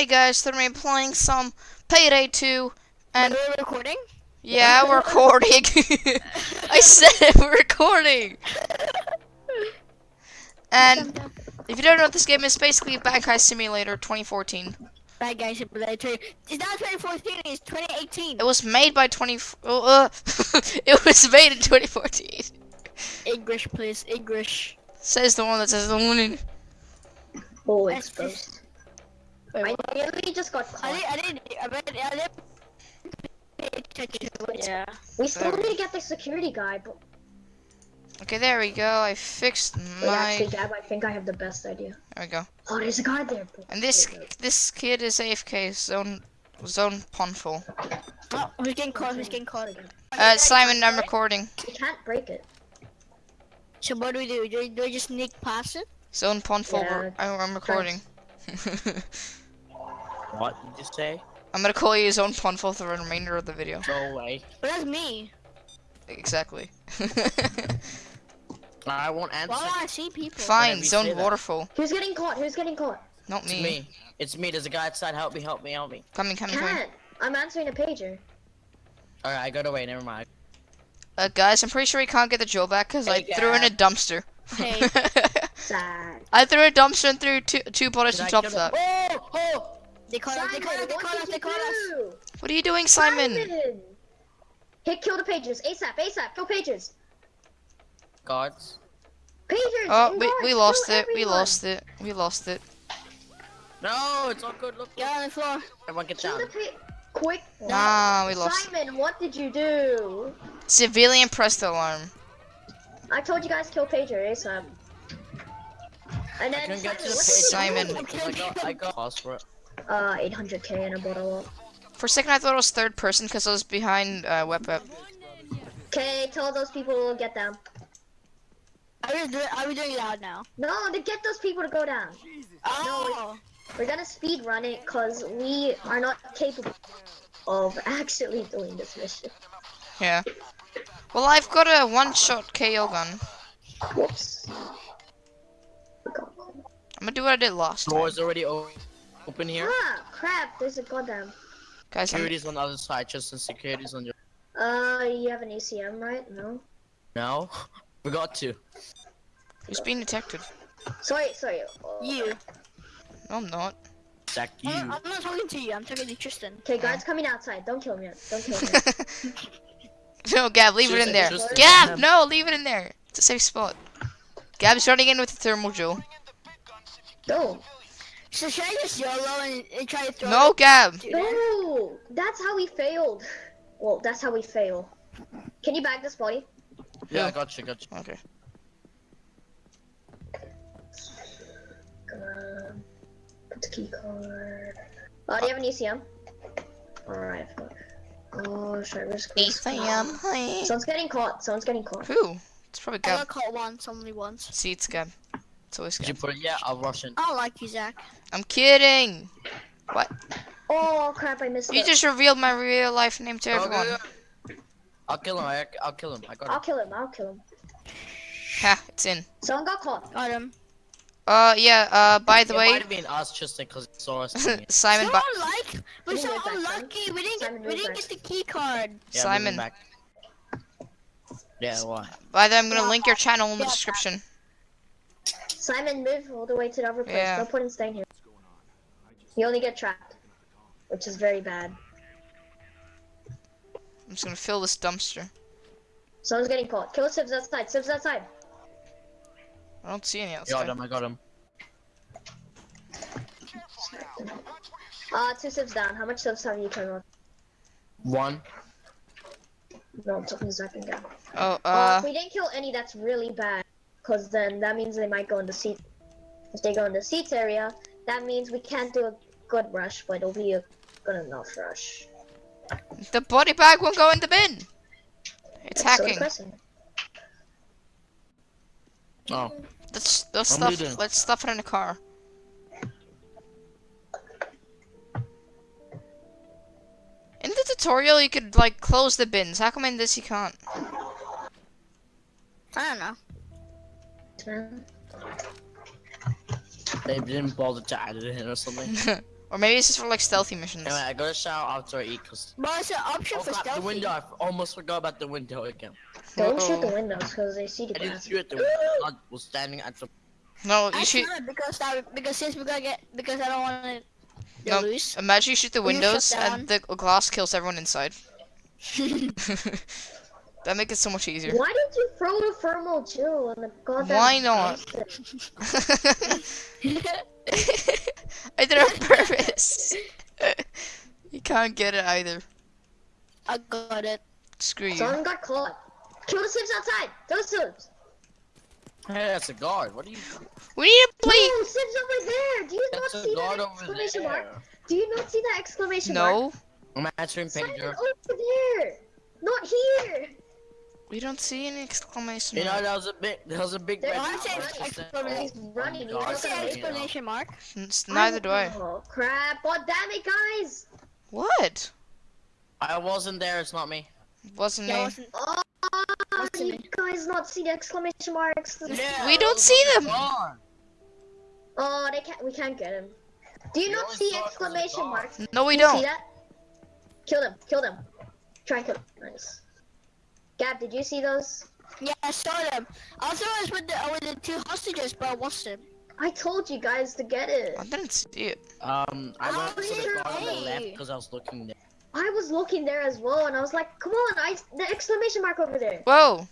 Hey guys, today I'm playing some Payday 2, and Are we recording? yeah, we're recording. I said it, we're recording. And if you don't know what this game is, basically Bank Heist Simulator 2014. Bad guys, simulator. It's not 2014. It's 2018. It was made by 20. Uh, it was made in 2014. English, please. English. Says the one that says the one. Oh, That's exposed. Wait, I nearly just got I caught. didn't. I didn't. I didn't. I didn't pay attention to it. Yeah. We still need to get the security guy, but Okay, there we go. I fixed wait, my. actually, Gab, I think I have the best idea. There we go. Oh, there's a guy there. bro. And this Wait, wait. this kid is AFK zone zone ponful. Oh, who's getting caught? Who's getting caught? Again? Uh, Simon, I'm recording. You can't break it. So what do we do? Do we, do we just sneak past it? Zone ponful. Yeah, I'm, I'm recording. What did you say? I'm gonna call you Zone ponful for the remainder of the video. Go away. But that's me. Exactly. I won't answer. Why do I see people? Fine, you zone say that. waterfall. Who's getting caught? Who's getting caught? Not me. It's me. me. It's me. There's a guy outside. Help me, help me, help me. Coming, coming, coming. Can't. I'm answering a pager. Alright, I got away. Never mind. Uh, guys, I'm pretty sure he can't get the drill back because I Hey, threw in a dumpster. Hey. Sad. I threw a dumpster and threw two, two bullets Did on top of that. Oh, oh! They caught us. They caught us. They what caught us. They you caught us. What are you doing, Simon? Simon! Hit, oh, kill the pagers. ASAP, ASAP. Kill pagers. Guards. Pagers. Oh, and we, guards, we kill lost it. We lost it. We lost it. No, it's all good. Look, Get on the floor. Everyone get Kill down. the Quick. Nah, we lost. Simon, what did you do? Civilian press the alarm. I told you guys kill pager ASAP. And I then couldn't get to the Simon, page. you Simon. I got, I got lost for it. Uh, 800k and a bottle. For a second, I thought it was third person because I was behind uh, Web Web. Okay, tell those people to get down. Are we doing? Are we doing loud now? No, to get those people to go down. Oh. We're gonna speed run it because we are not capable of actually doing this mission. Yeah. Well, I've got a one-shot KO gun. Whoops. We got caught. I'm gonna do what I did last time. Door's already o- open here. Ah, crap! There's a goddamn. Guys, I'm, Security's on the other side. Just the security's on your. Uh, you have an ECM, right? No. No, we got to. who's being detected? Sorry, sorry. Uh, You. No, I'm not. Zach, you. I'm, I'm not talking to you. I'm talking to Tristan. Okay, guards coming outside. Don't kill me. Don't kill me. no, Gab, leave it in there. seriously. Gab, no, leave it in there. It's a safe spot. Gab's running in with the thermal jewel. Don't. So should I just YOLO and, and try to throw? No, it? Gab. No, that's how we failed. Well, that's how we fail. Can you bag this body? Yeah, I got you. Got you. Okay. Put the key card. Uh, do you have an ECM? Alright, fuck. Oh, should I risk this? Ethan, hi. Someone's getting caught. Someone's getting caught. Who? It's probably I got caught once, only once. See, it's Gab. It's always Did you put it? Yeah, I'll rush in. I like you, Zach. I'm kidding. What? Oh crap! I missed You it. just revealed my real life name to Okay, everyone. yeah. I'll kill him. I, I'll kill him. I got him. I'll kill him. I'll kill him. Ha, it's in. Someone got caught. Got him. Uh, yeah, uh, by the it way, might have been us, just because he saw us. doing it. Simon, so by, unlike, we're so it back, unlucky. We didn't Simon, get, we didn't get the key card. Yeah, Simon. Yeah, why? by the way, I'm gonna link your channel in the description. Simon, move all the way to the other place. Yeah. No point in staying here. You only get trapped, which is very bad. I'm just gonna fill this dumpster. Someone's getting caught. Kill civs outside. civs outside. I don't see any outside. Got outside. him. I got him. Uh, two civs down. How much civs have you turned on? One. No, it took me a second down. Oh, Uh, uh, if we didn't kill any, that's really bad. Because then that means they might go in the seat. If they go in the seats area, that means we can't do a good rush, but it'll be a good enough rush. the body bag won't go in the bin. It's That's so hacking. depressing. Oh. Let's, let's I'm stuff. leading. Let's stuff it in the car. In the tutorial, you could like close the bins. How come in this you can't? I don't know. Man. They didn't bother to add it in or something. Or maybe it's just for like stealthy missions. Anyway, I gotta shower after I eat because. But it's an option Oh, for crap, the window. I almost forgot about the window again. Don't shoot the windows because they see the I didn't shoot at the window. I was standing at the. No, you I shoot. should because that because since we're gonna get because I don't want to No. lose. Imagine you shoot the windows and the glass kills everyone inside. that makes it so much easier. Why did you throw the thermal Jill in the goddamn Why not? I did it on purpose. you can't get it either. I got it. Screw you. Someone got caught. Kill the Sims outside. Those Sims. Hey, that's a guard. What are you? We need to play. No, Sims over there. Do you not That's a see that guard over exclamation mark? Do you not see that exclamation mark? No, I'm answering Simon, pager. over there. Not here. We don't see any exclamation You know, that was a big. That was a big. There red are guard saying just saying, exclamation- He's oh running. He's guard What's the not saying, gonna you know. exclamation mark? N- Neither do I. Oh crap! Oh damn it, guys! What? I wasn't there. It's not me. Wasn't Yeah, me. wasn't- Oh, What's you in guys not see the exclamation marks? Yeah, We don't see them. guard. Oh, they can't. We can't get him. Do you We not see saw it as a exclamation marks? No, we Do you See don't. that? Kill them. Kill them. Try and kill them. Nice. Gab, did you see those? Yeah, I saw them. I thought it was with the uh, with the two hostages, but I wasn't. I told you guys to get it. I didn't see it. Um, I Oh, went to the yeah. guard left because I was looking there. I was looking there as well, and I was like, "Come on, I the exclamation mark over there." Whoa,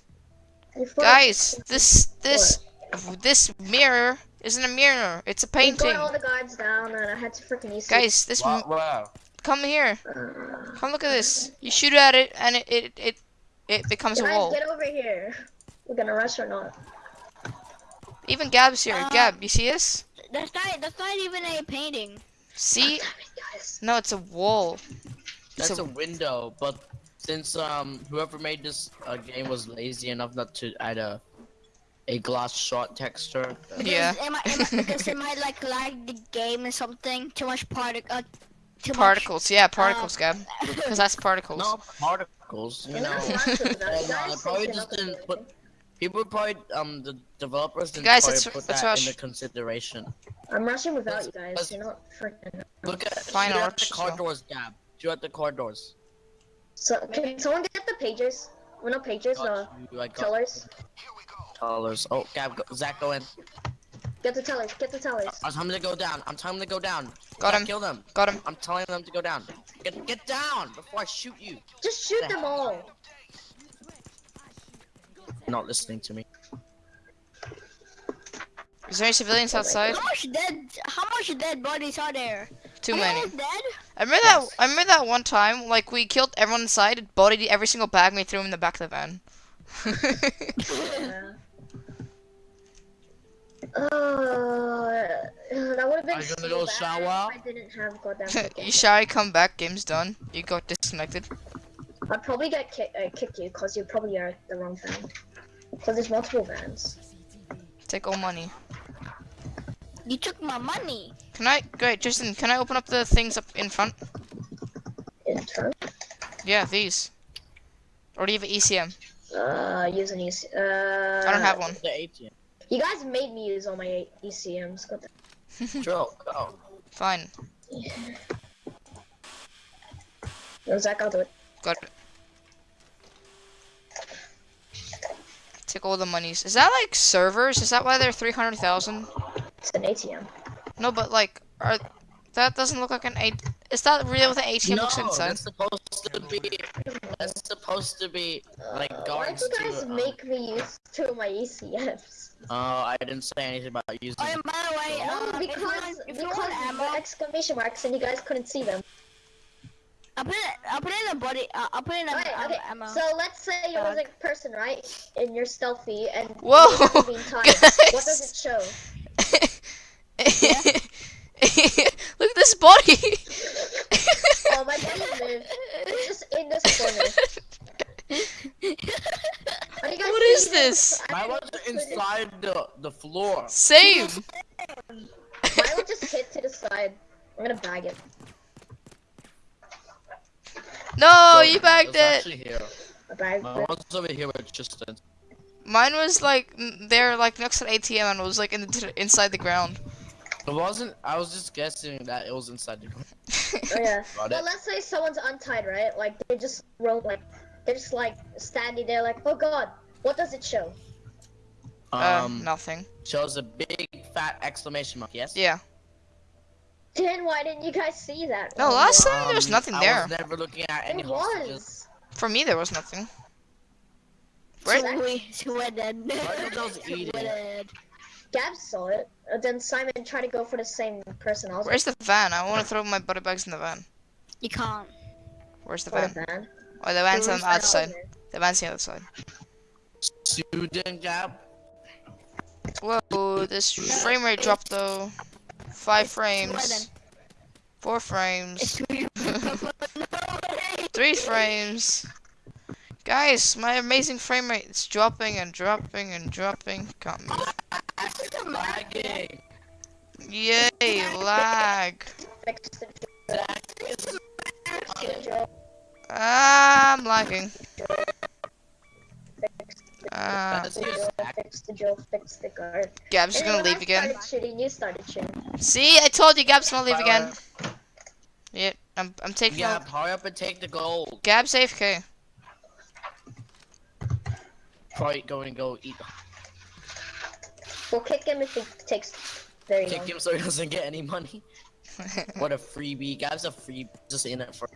guys, this this this mirror isn't a mirror. It's a We painting. got all the guards down, and I had to freaking use. Guys, this Wow. wow. come here. Uh, Come look at this. You shoot at it and it it it, it becomes a wall. get over here. We're gonna rush or not? Even Gab's here. Uh, Gab, you see this? That's not that's not even a painting. See? Damn it. No, it's a wall. It's That's a- a window, but since um whoever made this uh, game was lazy enough not to add a a glass shot texture, Yeah. Because It might, it because it might like lag the game or something. Too much particle. Uh, too Particles. Yeah, particles, Gab. Because that's particles. no particles. You know, not rushing though. and, uh, guys probably just didn't put. People probably um the developers didn't Guys, probably put let's that rush. into consideration. I'm rushing without you guys. let's- You're not freaking. Look at Fine, shoot I'll at the car well. doors, Gab. Shoot at the car doors. So can someone get the pagers? Well, no pagers. Uh, Got you, I tellers. Tellers. Oh, Gab, go, Zach, go in. Get the tellers. Get the tellers. I'm telling them to go down. I'm telling them to go down. Got Zach, him. Kill them. Got him. I'm telling them to go down. Get get down before I shoot you. Just shoot them all. You're not listening to me. Is there any civilians oh outside? How much dead? How much dead bodies are there? Too Are many. all dead? I remember that. I remember that one time, like we killed everyone inside, bodied every single bag, and we threw them in the back of the van. Oh, yeah. Uh, that would have been Are you so gonna go bad shower? if I didn't have goddamn. you shy, come back, game's done. You got disconnected. I'd probably get ki- uh, kicked you because you probably are the wrong van. Because there's multiple vans. Take all money. You took my money. Can I? Great, Justin. Can I open up the things up in front? In turn. Yeah, these. Or do you have an ECM? Uh, use an EC. Uh, I don't have one. The ATM. You guys made me use all my A- ECMs. Got that. Drill, go. Fine. No, Zach, I'll do it. Got it. Take all the monies. Is that like servers? Is that why they're 300,000? It's an ATM. No, but like, are that doesn't look like an A. Is that real? what an ATM no, looks inside? that's supposed to be. That's supposed to be like Uh, Why do you guys to. um, make me use two of my ECMs? Oh, I didn't say anything about using. Oh, and by the way, No, uh, if you because want, if you because want ammo, exclamation marks and you guys couldn't see them. I'll put it. I'll put it in a body. Uh, I'll put it in a Okay, um, okay. ammo. So let's say you're Bag. a person, right? And you're stealthy and Whoa, you haven't timed. What does it show? Look at this body. Oh, my body moved. It's just in this corner. Are you What is this? I Mine was just put it- inside the the floor. Same. Mine will just hit to the side. I'm gonna bag it. No, So, you bagged was it. Actually here. I bagged Mine it. was over here with Tristan. Mine was like there, like next to the ATM and it was like in the, inside the ground. It wasn't. I was just guessing that it was inside the. Oh yeah. Got Well, let's say someone's untied, right? Like they just wrote like they're just like standing there, like, oh god, what does it show? Uh, Um, nothing. shows a big fat exclamation mark. Yes. Yeah. Then why didn't you guys see that? No, last yeah. time there was Um, nothing I there. was never looking at any It hostages. was. For me, there was nothing. Right? So we Sweden. Right, those eating. Sweden. Gab saw it. And then Simon tried to go for the same person. I was Where's the van? I want to throw my body bags in the van. You can't. Where's the like, van? what. Oh, the van's on the Where's outside. Simon? The van's on the other side. Student Gab. Whoa, this frame rate dropped though. Five frames. Four frames. Three frames. Guys, my amazing frame rate is dropping and dropping and dropping. Can't move. Lagging. Yay, lag. Fix the Zach is fix the. I'm lagging. Fix the That's joke. you, Zach. Fix the joke. Fix the guard. Gab's And gonna leave again. started shooting, you started shooting. See, I told you Gab's gonna leave Bye, again. Yeah, I'm, I'm taking Gab, out. hurry up and take the gold. Gab's AFK. Probably going to go eat. We'll kick him if he takes very Kick long. him so he doesn't get any money. What a freebie. Gab's a free. Just in it for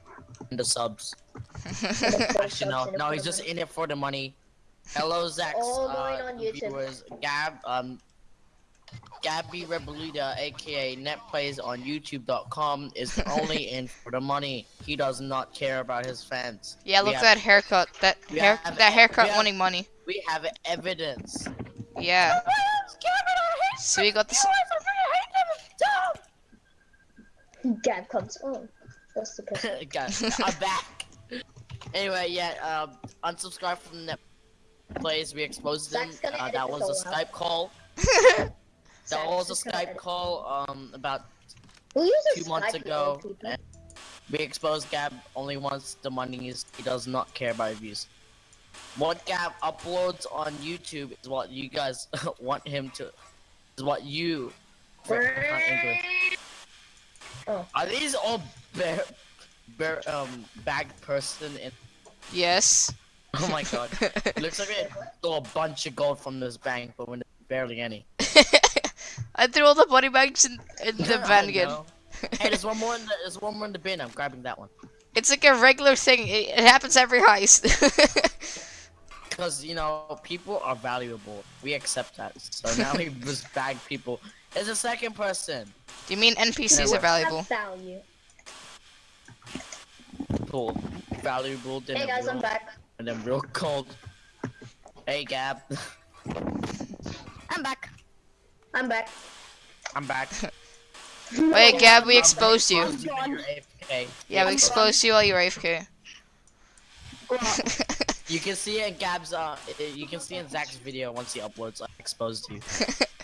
the subs. Actually, no, no, he's just in it for the money. Hello, Zach. All uh, going on YouTube. Viewers. Gab, um, Gabby Rebolita, aka NetPlays on YouTube.com, is only in for the money. He does not care about his fans. yeah, We look at that haircut. That hair, have- that haircut we have- wanting money. We have evidence. Yeah. So we got this. Gab comes on. That's the person. Guys, I'm back. Anyway, yeah, um, unsubscribe from the NetPlays. We exposed them. Uh, that was a all out. Skype call. That Zach's was a Skype call um about Who uses two months Skype, ago. and We exposed Gab only wants the money. Is he does not care about views. What Gab uploads on YouTube is what you guys want him to. Is what you. not Oh. Are these all bear, bear um bagged person in? Yes. Oh my god! Looks like we stole a bunch of gold from this bank, but when barely any. I threw all the body bags in, in the I van again. hey, there's one more in the there's one more in the bin. I'm grabbing that one. It's like a regular thing. It, it happens every heist. Because you know people are valuable. We accept that. So now we just bag people. There's a second person. Do you mean NPCs What's are valuable? Value. Cool. Valuable. Then Hey guys, real, I'm back. And then real cold. Hey Gab. I'm back. I'm back. I'm back. Wait, Gab, we exposed you. you're Yeah, we exposed you while you were AFK. You can see it in Gab's uh, you can see in Zach's video once he uploads I exposed you.